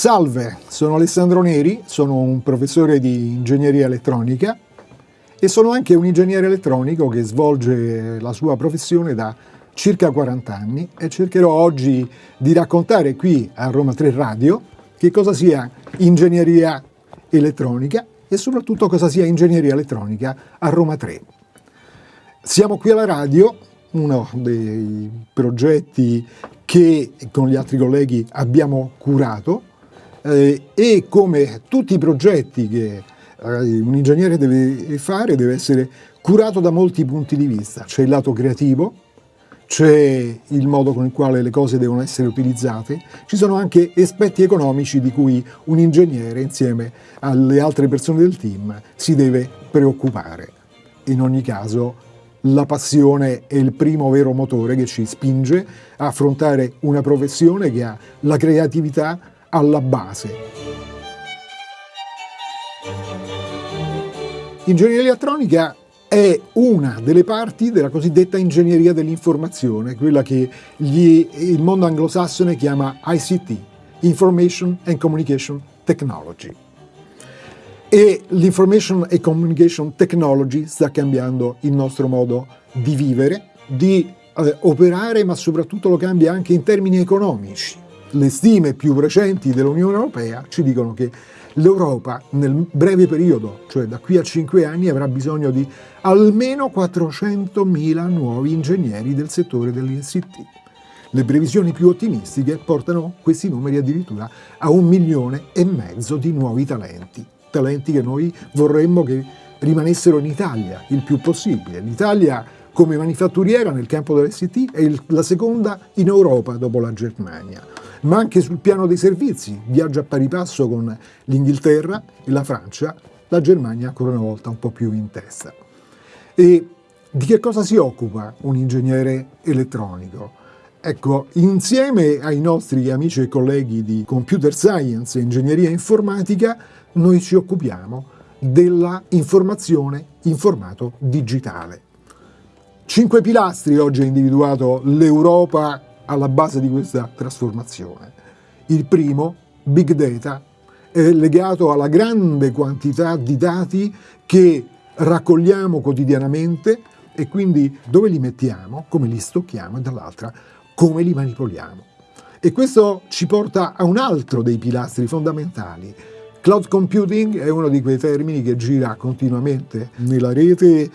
Salve, sono Alessandro Neri, sono un professore di ingegneria elettronica e sono anche un ingegnere elettronico che svolge la sua professione da circa 40 anni e cercherò oggi di raccontare qui a Roma 3 Radio che cosa sia ingegneria elettronica e soprattutto cosa sia ingegneria elettronica a Roma 3. Siamo qui alla radio, uno dei progetti che con gli altri colleghi abbiamo curato eh, e come tutti i progetti che eh, un ingegnere deve fare deve essere curato da molti punti di vista. C'è il lato creativo, c'è il modo con il quale le cose devono essere utilizzate, ci sono anche aspetti economici di cui un ingegnere insieme alle altre persone del team si deve preoccupare. In ogni caso la passione è il primo vero motore che ci spinge a affrontare una professione che ha la creatività alla base. Ingegneria elettronica è una delle parti della cosiddetta ingegneria dell'informazione, quella che gli, il mondo anglosassone chiama ICT, Information and Communication Technology. E l'Information and Communication Technology sta cambiando il nostro modo di vivere, di eh, operare, ma soprattutto lo cambia anche in termini economici le stime più recenti dell'Unione Europea ci dicono che l'Europa nel breve periodo, cioè da qui a 5 anni, avrà bisogno di almeno 400.000 nuovi ingegneri del settore dell'ICT. Le previsioni più ottimistiche portano questi numeri addirittura a un milione e mezzo di nuovi talenti, talenti che noi vorremmo che rimanessero in Italia il più possibile. L'Italia come manifatturiera nel campo dell'ICT è la seconda in Europa dopo la Germania ma anche sul piano dei servizi, viaggia a pari passo con l'Inghilterra e la Francia, la Germania ancora una volta un po' più in testa. E di che cosa si occupa un ingegnere elettronico? Ecco, insieme ai nostri amici e colleghi di Computer Science e Ingegneria Informatica, noi ci occupiamo della informazione in formato digitale. Cinque pilastri oggi ha individuato l'Europa alla base di questa trasformazione. Il primo, Big Data, è legato alla grande quantità di dati che raccogliamo quotidianamente e quindi dove li mettiamo, come li stocchiamo e dall'altra come li manipoliamo. E questo ci porta a un altro dei pilastri fondamentali. Cloud computing è uno di quei termini che gira continuamente nella rete,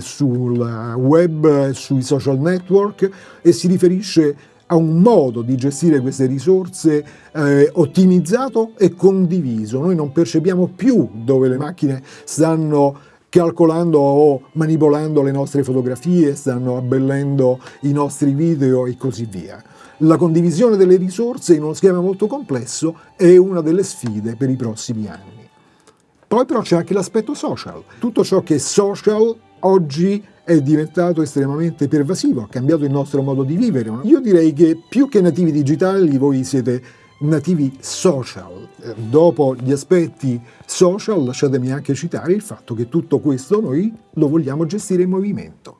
sul web, sui social network e si riferisce a un modo di gestire queste risorse eh, ottimizzato e condiviso. Noi non percepiamo più dove le macchine stanno calcolando o manipolando le nostre fotografie, stanno abbellendo i nostri video e così via. La condivisione delle risorse in uno schema molto complesso è una delle sfide per i prossimi anni. Poi però c'è anche l'aspetto social. Tutto ciò che è social oggi è diventato estremamente pervasivo, ha cambiato il nostro modo di vivere. Io direi che più che nativi digitali voi siete nativi social. Dopo gli aspetti social lasciatemi anche citare il fatto che tutto questo noi lo vogliamo gestire in movimento.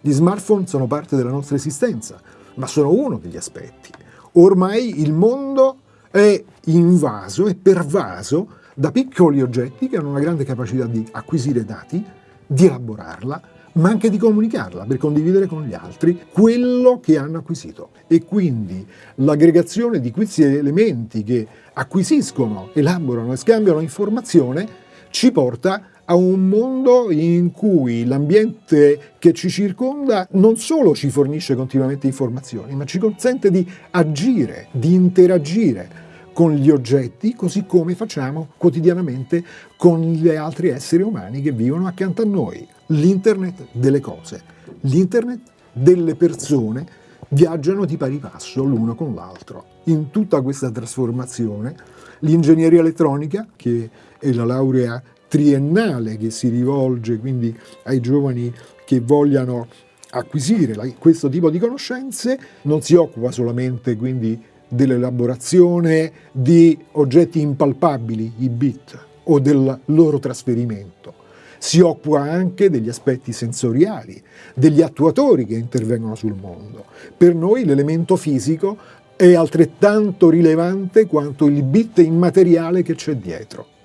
Gli smartphone sono parte della nostra esistenza, ma sono uno degli aspetti. Ormai il mondo è invaso e pervaso da piccoli oggetti che hanno una grande capacità di acquisire dati, di elaborarla, ma anche di comunicarla per condividere con gli altri quello che hanno acquisito. E quindi l'aggregazione di questi elementi che acquisiscono, elaborano e scambiano informazione ci porta a un mondo in cui l'ambiente che ci circonda non solo ci fornisce continuamente informazioni, ma ci consente di agire, di interagire con gli oggetti, così come facciamo quotidianamente con gli altri esseri umani che vivono accanto a noi. L'internet delle cose, l'internet delle persone viaggiano di pari passo l'uno con l'altro. In tutta questa trasformazione l'ingegneria elettronica, che è la laurea triennale che si rivolge quindi ai giovani che vogliano acquisire questo tipo di conoscenze, non si occupa solamente quindi dell'elaborazione di oggetti impalpabili, i bit, o del loro trasferimento. Si occupa anche degli aspetti sensoriali, degli attuatori che intervengono sul mondo. Per noi l'elemento fisico è altrettanto rilevante quanto il bit immateriale che c'è dietro.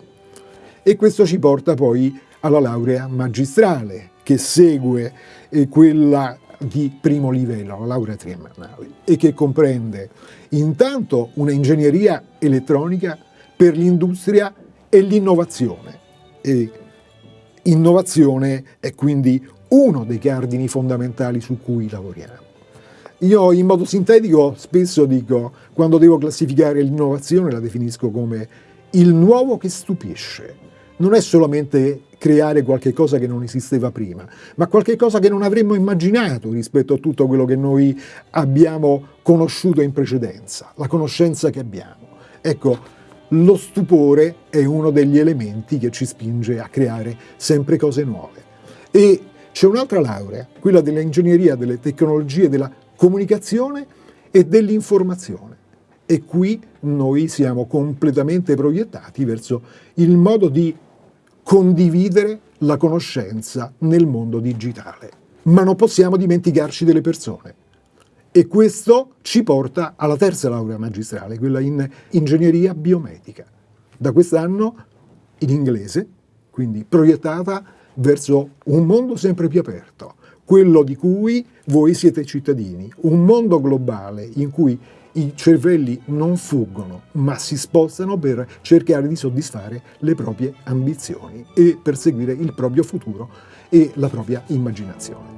E questo ci porta poi alla laurea magistrale, che segue eh, quella di primo livello, la laurea triennale, e che comprende intanto una ingegneria elettronica per l'industria e l'innovazione. E innovazione è quindi uno dei cardini fondamentali su cui lavoriamo. Io in modo sintetico spesso dico, quando devo classificare l'innovazione la definisco come il nuovo che stupisce. Non è solamente creare qualche cosa che non esisteva prima, ma qualche cosa che non avremmo immaginato rispetto a tutto quello che noi abbiamo conosciuto in precedenza, la conoscenza che abbiamo. Ecco, lo stupore è uno degli elementi che ci spinge a creare sempre cose nuove. E c'è un'altra laurea, quella dell'ingegneria, delle tecnologie, della comunicazione e dell'informazione. E qui noi siamo completamente proiettati verso il modo di condividere la conoscenza nel mondo digitale. Ma non possiamo dimenticarci delle persone. E questo ci porta alla terza laurea magistrale, quella in ingegneria biomedica. Da quest'anno in inglese, quindi proiettata verso un mondo sempre più aperto, quello di cui voi siete cittadini, un mondo globale in cui i cervelli non fuggono, ma si spostano per cercare di soddisfare le proprie ambizioni e perseguire il proprio futuro e la propria immaginazione.